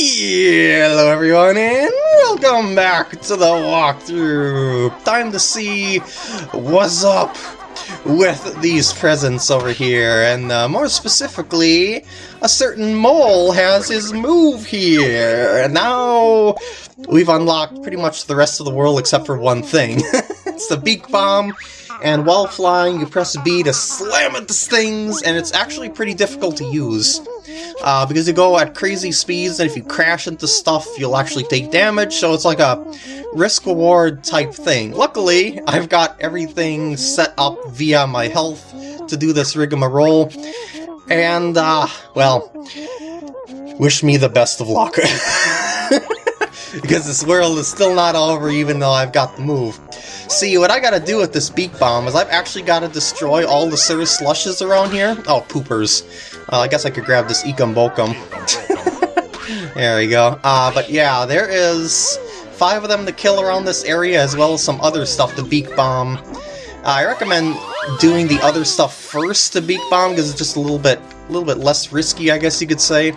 Hello everyone and welcome back to the walkthrough! Time to see what's up with these presents over here, and uh, more specifically, a certain mole has his move here, and now we've unlocked pretty much the rest of the world except for one thing. it's the Beak Bomb, and while flying you press B to slam into things, and it's actually pretty difficult to use. Uh, because you go at crazy speeds, and if you crash into stuff, you'll actually take damage, so it's like a risk-reward type thing. Luckily, I've got everything set up via my health to do this rigmarole, and, uh, well, wish me the best of luck. because this world is still not over even though I've got the move. See, what I gotta do with this Beak Bomb is I've actually gotta destroy all the Cirrus Slushes around here. Oh, poopers. Uh, I guess I could grab this Ekum Bokum. there we go. Uh, but yeah, there is five of them to kill around this area as well as some other stuff to Beak Bomb. Uh, I recommend doing the other stuff first to Beak Bomb because it's just a little bit, a little bit less risky, I guess you could say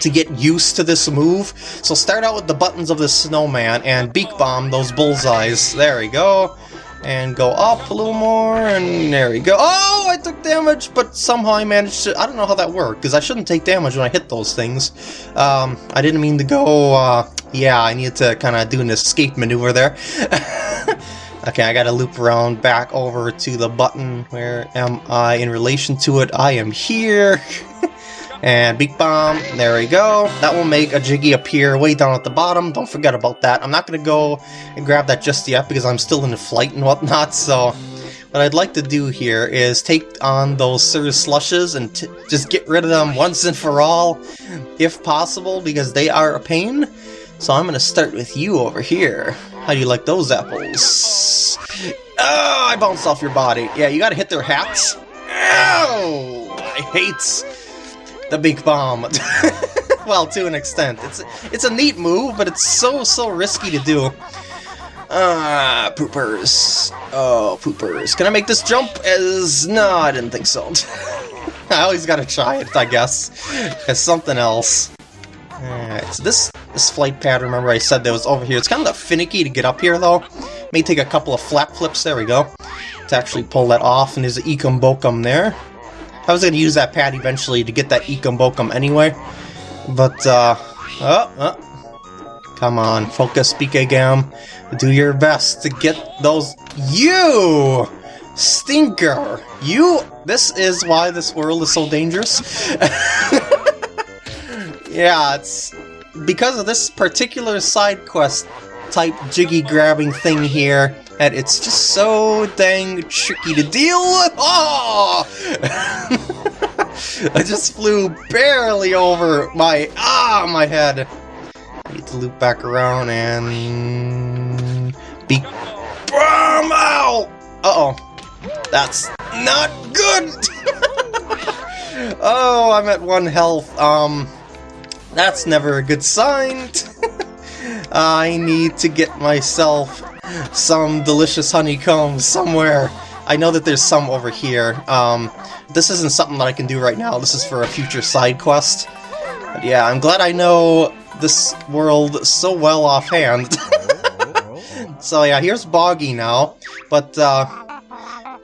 to get used to this move. So start out with the buttons of the snowman and beak bomb those bullseyes. There we go. And go up a little more, and there we go. Oh, I took damage, but somehow I managed to... I don't know how that worked, because I shouldn't take damage when I hit those things. Um, I didn't mean to go... Uh, yeah, I needed to kind of do an escape maneuver there. Okay, I gotta loop around back over to the button. Where am I in relation to it? I am here. And Beak Bomb, there we go. That will make a Jiggy appear way down at the bottom. Don't forget about that. I'm not going to go and grab that just yet because I'm still in the flight and whatnot, so... What I'd like to do here is take on those Cirrus Slushes and just get rid of them once and for all, if possible, because they are a pain. So I'm going to start with you over here. How do you like those apples? Oh, I bounced off your body. Yeah, you got to hit their hats. Oh, I hate the Beak Bomb. well, to an extent. It's it's a neat move, but it's so, so risky to do. Ah, uh, poopers. Oh, poopers. Can I make this jump as... No, I didn't think so. I always gotta try it, I guess. As something else. Alright, so this, this flight pad, remember I said that was over here. It's kind of finicky to get up here, though. May take a couple of flap flips, there we go, to actually pull that off, and there's an Bokum there. I was going to use that pad eventually to get that Ekum Bokum anyway. But, uh, oh, oh, come on, focus, Gam. Do your best to get those... You! Stinker! You... This is why this world is so dangerous. yeah, it's... Because of this particular side quest type jiggy grabbing thing here, and it's just so dang tricky to deal with. Oh! I just flew barely over my ah my head. I need to loop back around and beak bomb out. Uh oh, that's not good. oh, I'm at one health. Um, that's never a good sign. I need to get myself some delicious honeycomb somewhere. I know that there's some over here. Um, this isn't something that I can do right now. This is for a future side quest. But yeah, I'm glad I know this world so well offhand. so yeah, here's Boggy now. But, uh,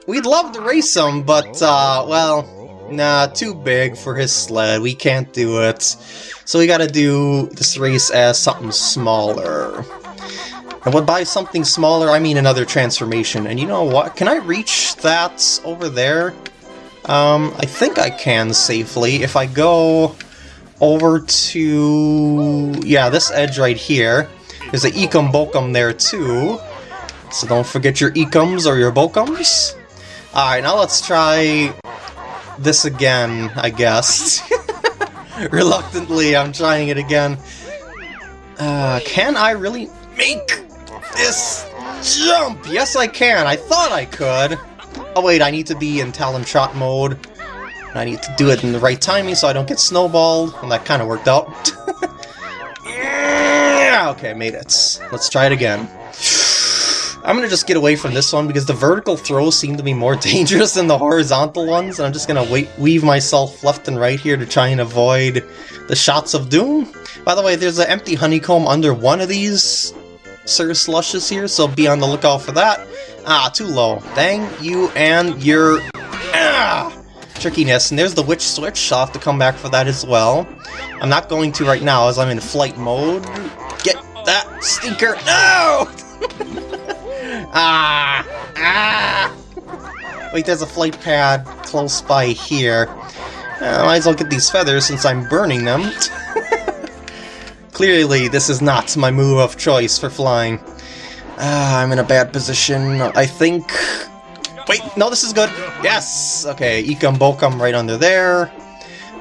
we'd love to race him, but, uh, well, nah, too big for his sled. We can't do it. So we gotta do this race as something smaller. And when by something smaller, I mean another transformation. And you know what? Can I reach that over there? Um, I think I can safely. If I go over to... Yeah, this edge right here. There's an Ekum Bokum there too. So don't forget your Ekums or your Bokums. Alright, now let's try this again, I guess. Reluctantly, I'm trying it again. Uh, can I really make this jump! Yes, I can. I thought I could. Oh, wait, I need to be in Talon Trot mode. I need to do it in the right timing so I don't get snowballed. And that kind of worked out. yeah, okay, made it. Let's try it again. I'm gonna just get away from this one because the vertical throws seem to be more dangerous than the horizontal ones, and I'm just gonna wait, weave myself left and right here to try and avoid the shots of doom. By the way, there's an empty honeycomb under one of these Sir Slushes here, so be on the lookout for that. Ah, too low. Dang you and your... Ah! Trickiness. And there's the Witch Switch, I'll have to come back for that as well. I'm not going to right now as I'm in flight mode. Get that stinker! No! ah! Ah! Wait, there's a flight pad close by here. Uh, might as well get these feathers since I'm burning them. Clearly, this is not my move of choice for flying. Ah, I'm in a bad position. I think... Wait, no, this is good. Yes! Okay, Ekum Bokum right under there.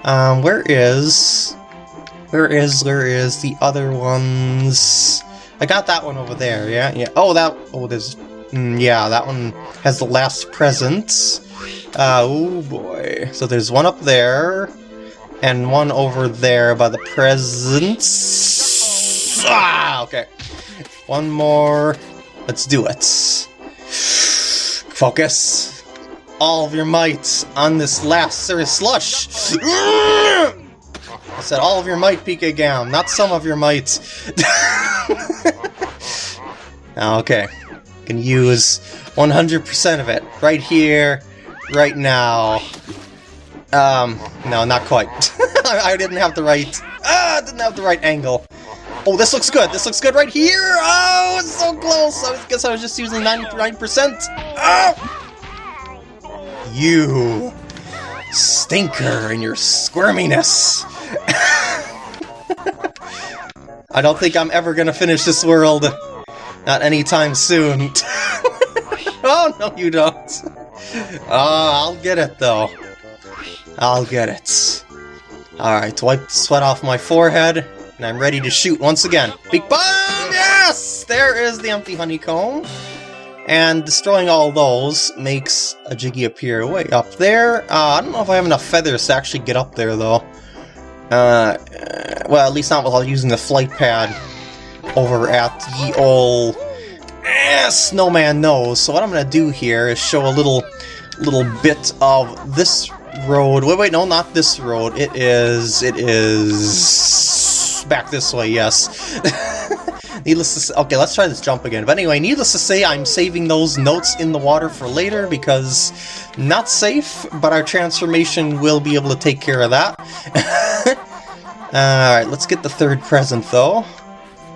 Um, where is... Where is, where is the other ones? I got that one over there, yeah? Yeah. Oh, that... Oh, there's... Mm, yeah, that one has the last present. Uh, oh boy. So there's one up there, and one over there by the presents. Ah, okay. One more. Let's do it. Focus. All of your might on this last serious Slush. I said all of your might, PK Gam, not some of your might. okay. Can use 100% of it right here right now. Um, no, not quite. I didn't have the right... Ah, didn't have the right angle. Oh, this looks good. This looks good right here. Oh, it's so close. I guess I was just using 99%. Oh! You stinker and your squirminess. I don't think I'm ever gonna finish this world. Not anytime soon. oh, no, you don't. Oh, I'll get it, though. I'll get it. Alright, wipe the sweat off my forehead, and I'm ready to shoot once again. Beak bomb! Yes! There is the empty honeycomb. And destroying all those makes a Jiggy appear way up there. Uh, I don't know if I have enough feathers to actually get up there, though. Uh, well, at least not without using the flight pad over at the old eh, Snowman Nose. So what I'm going to do here is show a little little bit of this road. Wait, wait, no, not this road. It is, it is back this way, yes. needless to say, okay, let's try this jump again. But anyway, needless to say, I'm saving those notes in the water for later because not safe, but our transformation will be able to take care of that. Alright, let's get the third present though.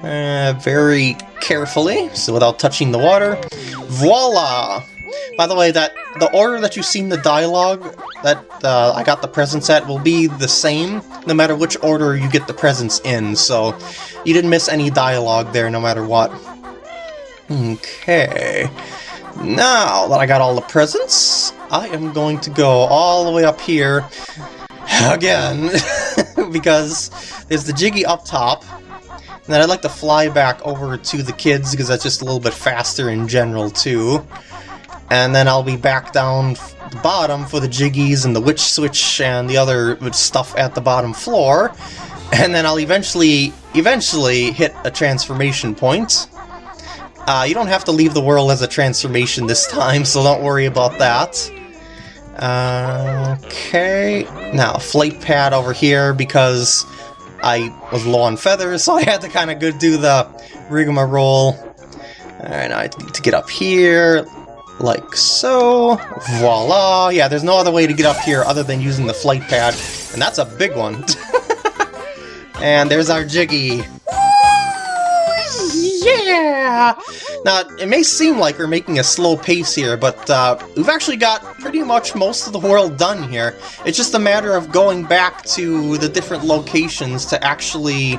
Uh, very carefully, so without touching the water. Voila! By the way, that the order that you've seen the dialogue that uh, I got the presents at will be the same no matter which order you get the presents in, so you didn't miss any dialogue there no matter what. Okay, now that I got all the presents, I am going to go all the way up here again, because there's the Jiggy up top, and then I'd like to fly back over to the kids because that's just a little bit faster in general too and then I'll be back down the bottom for the jiggies and the witch switch and the other stuff at the bottom floor, and then I'll eventually, eventually hit a transformation point. Uh, you don't have to leave the world as a transformation this time, so don't worry about that. Uh, okay, now flight pad over here because I was low on feathers, so I had to kind of go do the rigmarole. Alright, I need to get up here, like so. Voila! Yeah, there's no other way to get up here other than using the flight pad, and that's a big one. and there's our Jiggy. yeah! Now, it may seem like we're making a slow pace here, but uh, we've actually got pretty much most of the world done here. It's just a matter of going back to the different locations to actually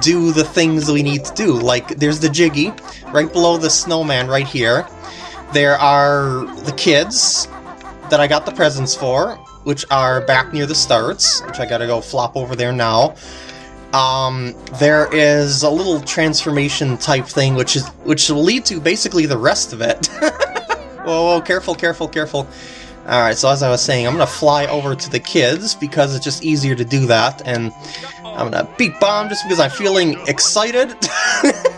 do the things we need to do. Like, there's the Jiggy, right below the snowman right here. There are the kids that I got the presents for, which are back near the starts, which I gotta go flop over there now. Um, there is a little transformation type thing, which is which will lead to basically the rest of it. whoa, whoa, careful, careful, careful. Alright, so as I was saying, I'm gonna fly over to the kids because it's just easier to do that, and I'm gonna beak bomb just because I'm feeling excited.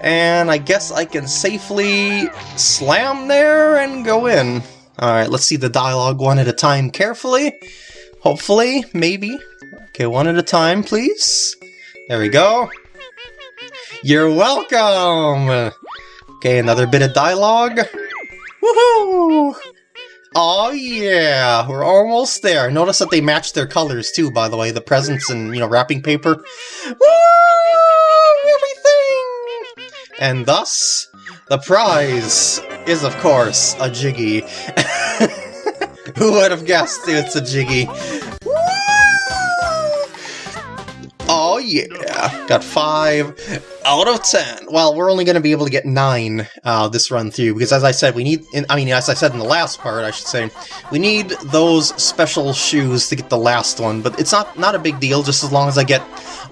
And I guess I can safely slam there and go in. Alright, let's see the dialogue one at a time carefully. Hopefully, maybe. Okay, one at a time, please. There we go. You're welcome! Okay, another bit of dialogue. Woohoo! Oh yeah, we're almost there. Notice that they match their colors too, by the way, the presents and, you know, wrapping paper. Woo! And thus, the prize is, of course, a Jiggy. Who would have guessed it's a Jiggy? Oh yeah, got 5 out of 10. Well, we're only going to be able to get 9 uh, this run through, because as I said, we need, in, I mean, as I said in the last part, I should say, we need those special shoes to get the last one, but it's not, not a big deal, just as long as I get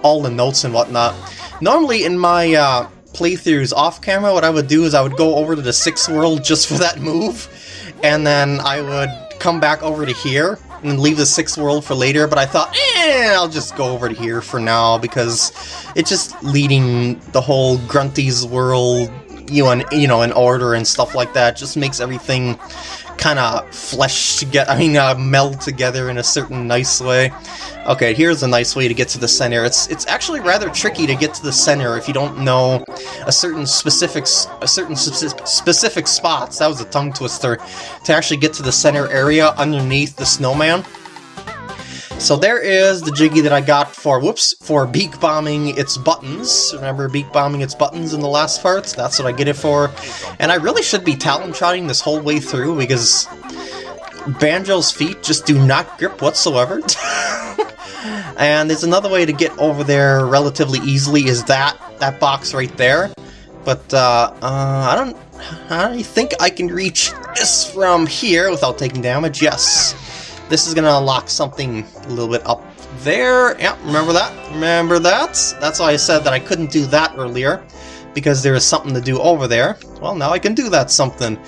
all the notes and whatnot. Normally in my uh, playthroughs off-camera, what I would do is I would go over to the sixth world just for that move, and then I would come back over to here, and leave the sixth world for later, but I thought, eh, I'll just go over to here for now, because it's just leading the whole Grunty's world, you know, you know, in order and stuff like that, just makes everything kind of flesh together, I mean, uh, meld together in a certain nice way. Okay, here's a nice way to get to the center. It's it's actually rather tricky to get to the center if you don't know a certain specific a certain specific spots. That was a tongue twister to actually get to the center area underneath the snowman. So there is the Jiggy that I got for, whoops, for beak bombing its buttons. Remember beak bombing its buttons in the last parts? That's what I get it for. And I really should be talon trotting this whole way through because Banjo's feet just do not grip whatsoever. And there's another way to get over there relatively easily is that, that box right there. But, uh, uh, I don't... I think I can reach this from here without taking damage, yes. This is gonna unlock something a little bit up there. Yeah, remember that? Remember that? That's why I said that I couldn't do that earlier, because there is something to do over there. Well, now I can do that something.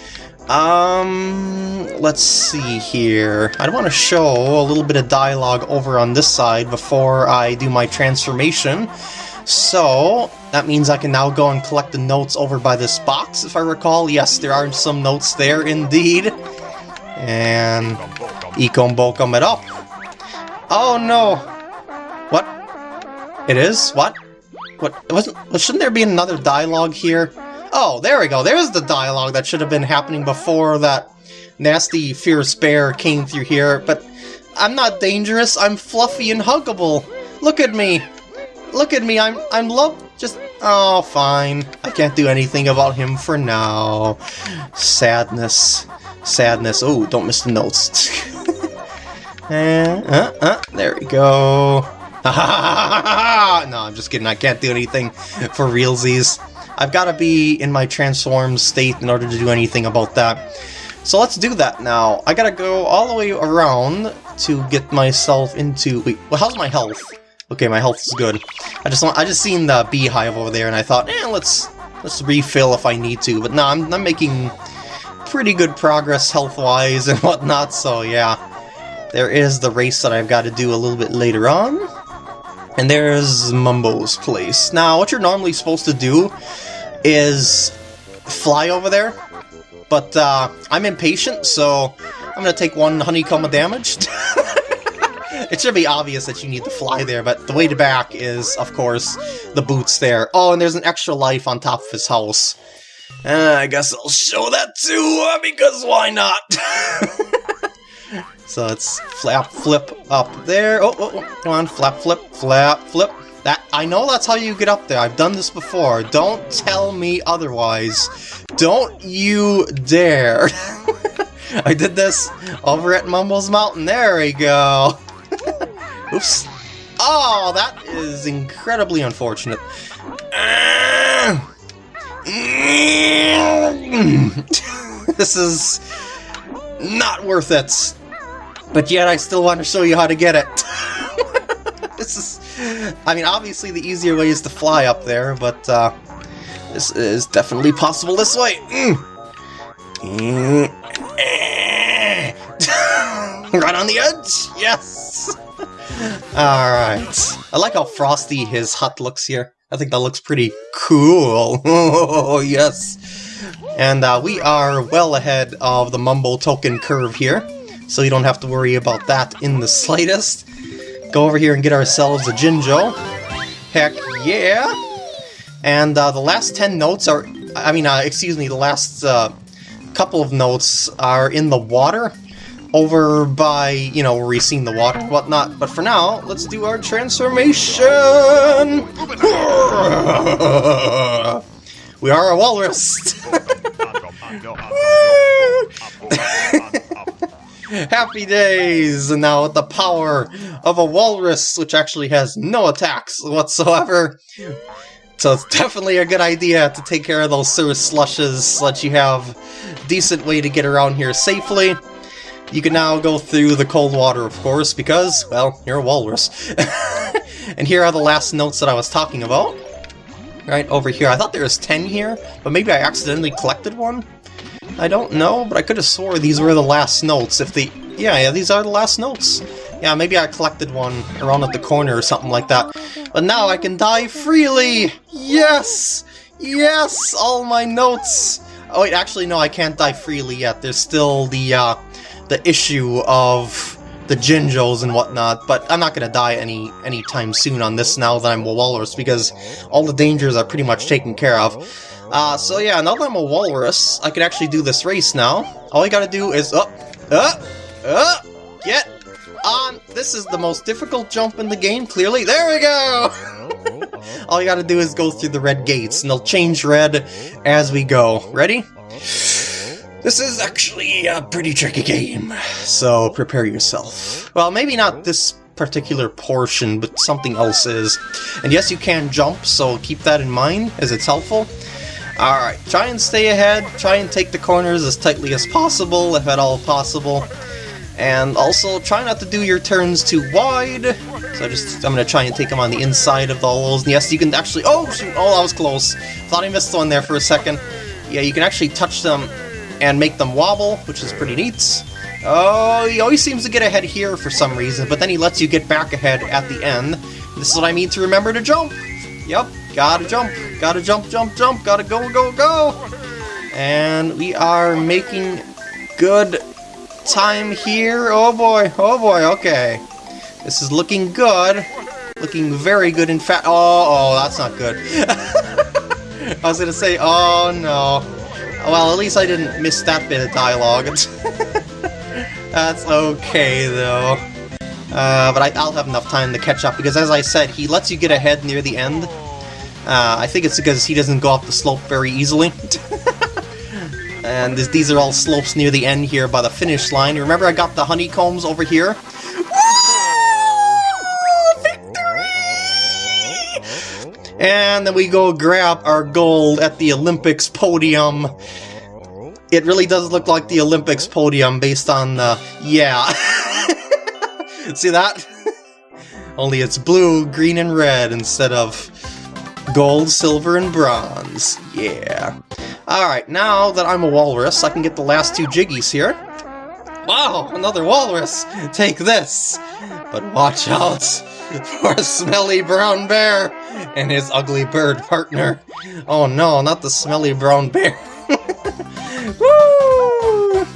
Um, let's see here. I want to show a little bit of dialogue over on this side before I do my transformation. So, that means I can now go and collect the notes over by this box, if I recall. Yes, there are some notes there, indeed. And... Ekum Bokum it up. Oh no! What? It is? What? What? Wasn't, shouldn't there be another dialogue here? Oh, there we go. There's the dialogue that should have been happening before that nasty fierce bear came through here, but I'm not dangerous. I'm fluffy and huggable. Look at me. Look at me. I'm I'm love just Oh, fine. I can't do anything about him for now. Sadness. Sadness. Oh, don't miss the notes. uh, uh, uh, there we go. no, I'm just kidding. I can't do anything for realsies. I've got to be in my transformed state in order to do anything about that. So let's do that now. I gotta go all the way around to get myself into... Wait, well, how's my health? Okay, my health is good. I just I just seen the beehive over there, and I thought, eh, let's let's refill if I need to. But no, I'm, I'm making pretty good progress health-wise and whatnot, so yeah. There is the race that I've got to do a little bit later on. And there's Mumbo's place. Now, what you're normally supposed to do is fly over there, but uh, I'm impatient, so I'm going to take one honeycomb of damage. it should be obvious that you need to fly there, but the way to back is, of course, the boots there. Oh, and there's an extra life on top of his house. Uh, I guess I'll show that too, uh, because why not? so it's flap, flip up there. Oh, oh, oh, come on, flap, flip, flap, flip. That I know that's how you get up there. I've done this before. Don't tell me otherwise. Don't you dare. I did this over at Mumbo's Mountain. There we go. Oops. Oh, that is incredibly unfortunate. this is not worth it. But yet I still want to show you how to get it. this is I mean, obviously the easier way is to fly up there, but uh, this is definitely possible this way. Mm. right on the edge! Yes! Alright. I like how frosty his hut looks here. I think that looks pretty cool. Oh, yes. And uh, we are well ahead of the Mumbo token curve here, so you don't have to worry about that in the slightest. Go over here and get ourselves a Jinjo. Heck yeah! And uh, the last 10 notes are, I mean, uh, excuse me, the last uh, couple of notes are in the water over by, you know, where we've seen the water and whatnot. But for now, let's do our transformation! we are a walrus! Happy days! And now with the power of a walrus, which actually has no attacks whatsoever. So it's definitely a good idea to take care of those sewer slushes so that you have decent way to get around here safely. You can now go through the cold water, of course, because, well, you're a walrus. and here are the last notes that I was talking about. Right over here. I thought there was 10 here, but maybe I accidentally collected one? I don't know, but I could have swore these were the last notes. If the... Yeah, yeah, these are the last notes. Yeah, maybe I collected one around at the corner or something like that. But now I can die freely! Yes! Yes! All my notes! Oh wait, actually no, I can't die freely yet. There's still the, uh, the issue of the Jinjos and whatnot, but I'm not gonna die any anytime soon on this now that I'm a walrus, because all the dangers are pretty much taken care of. Uh, so yeah, now that I'm a walrus, I can actually do this race now. All I gotta do is up, up, up, get on. This is the most difficult jump in the game, clearly. There we go! All you gotta do is go through the red gates, and they'll change red as we go. Ready? This is actually a pretty tricky game, so prepare yourself. Well, maybe not this particular portion, but something else is. And yes, you can jump, so keep that in mind, as it's helpful. Alright, try and stay ahead, try and take the corners as tightly as possible, if at all possible. And also, try not to do your turns too wide. So just, I'm gonna try and take them on the inside of the holes. And yes, you can actually, oh shoot, oh that was close. Thought I missed one there for a second. Yeah, you can actually touch them and make them wobble, which is pretty neat. Oh, he always seems to get ahead here for some reason, but then he lets you get back ahead at the end. This is what I mean to remember to jump. Yep, gotta jump, gotta jump, jump, jump, gotta go, go, go! And we are making good time here. Oh boy, oh boy, okay. This is looking good. Looking very good, in fact. Oh, oh, that's not good. I was gonna say, oh no. Well, at least I didn't miss that bit of dialogue. That's okay, though. Uh, but I, will have enough time to catch up, because as I said, he lets you get ahead near the end. Uh, I think it's because he doesn't go up the slope very easily. and this, these are all slopes near the end here by the finish line. Remember I got the honeycombs over here? And then we go grab our gold at the Olympics podium. It really does look like the Olympics podium based on the... yeah. See that? Only it's blue, green, and red instead of gold, silver, and bronze. Yeah. Alright, now that I'm a walrus, I can get the last two jiggies here. Wow, another walrus! Take this! But watch out for a smelly brown bear and his ugly bird partner. Oh no, not the smelly brown bear. Woo!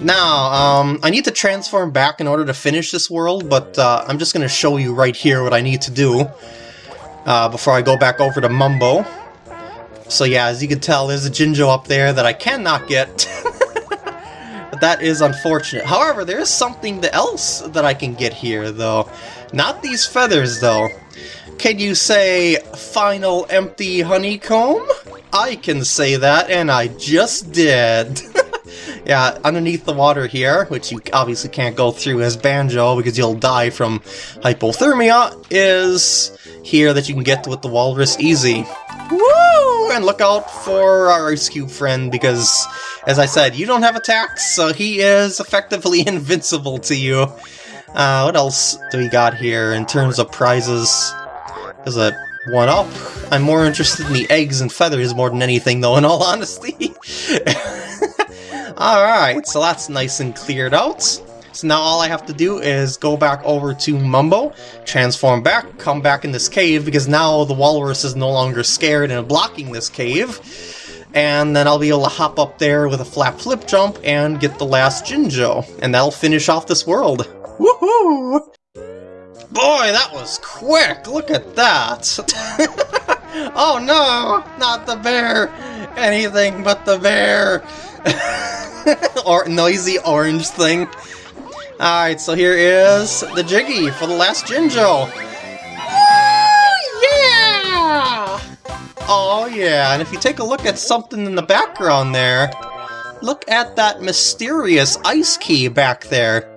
Now, um, I need to transform back in order to finish this world, but uh, I'm just going to show you right here what I need to do uh, before I go back over to Mumbo. So yeah, as you can tell, there's a Jinjo up there that I cannot get. but that is unfortunate. However, there is something else that I can get here, though. Not these feathers, though. Can you say, final empty honeycomb? I can say that, and I just did. yeah, underneath the water here, which you obviously can't go through as Banjo because you'll die from hypothermia, is here that you can get with the Walrus easy. Woo! And look out for our Ice Cube friend because, as I said, you don't have attacks, so he is effectively invincible to you. Uh, what else do we got here in terms of prizes? There's a one-up. I'm more interested in the eggs and feathers more than anything, though, in all honesty. Alright, so that's nice and cleared out. So now all I have to do is go back over to Mumbo, transform back, come back in this cave, because now the walrus is no longer scared and blocking this cave. And then I'll be able to hop up there with a flap flip jump and get the last Jinjo. And that'll finish off this world. Woohoo! Boy, that was quick! Look at that! oh no! Not the bear! Anything but the bear! or noisy orange thing. Alright, so here is the Jiggy for the last Jinjo. yeah! Oh yeah, and if you take a look at something in the background there, look at that mysterious ice key back there.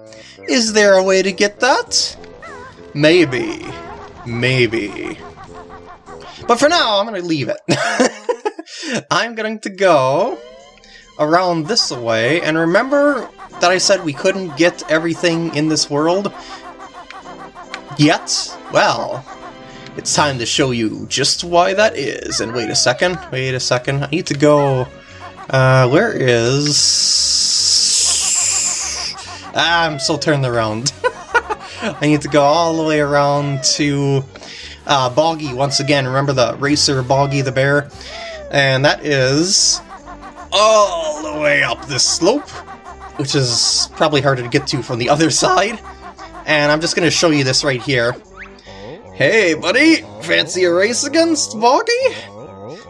Is there a way to get that? Maybe. Maybe. But for now, I'm gonna leave it. I'm going to go around this way, and remember that I said we couldn't get everything in this world? Yet? Well, it's time to show you just why that is. And wait a second, wait a second, I need to go... Uh, where is... Ah, I'm still turned around. I need to go all the way around to uh, Boggy once again. Remember the racer Boggy the bear? And that is all the way up this slope, which is probably harder to get to from the other side. And I'm just going to show you this right here. Hey, buddy! Fancy a race against Boggy?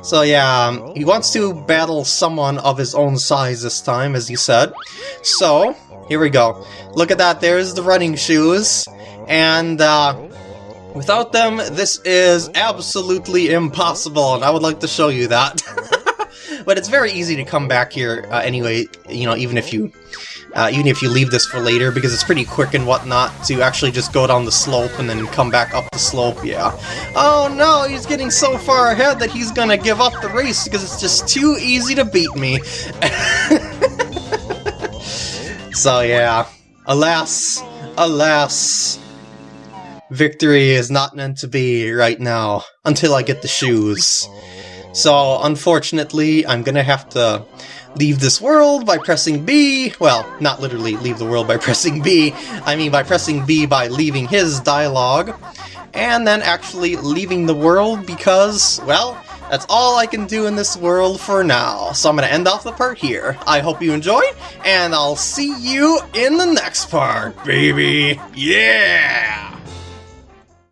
So yeah, um, he wants to battle someone of his own size this time, as he said. So, here we go. Look at that, there's the running shoes. And, uh, without them, this is absolutely impossible, and I would like to show you that. but it's very easy to come back here uh, anyway, you know, even if you uh, even if you leave this for later, because it's pretty quick and whatnot to actually just go down the slope and then come back up the slope, yeah. Oh no, he's getting so far ahead that he's gonna give up the race because it's just too easy to beat me. so yeah, alas, alas, victory is not meant to be right now, until I get the shoes. So, unfortunately, I'm gonna have to leave this world by pressing B. Well, not literally leave the world by pressing B. I mean by pressing B by leaving his dialogue. And then actually leaving the world because, well, that's all I can do in this world for now. So I'm to end off the part here. I hope you enjoyed, and I'll see you in the next part, baby! Yeah!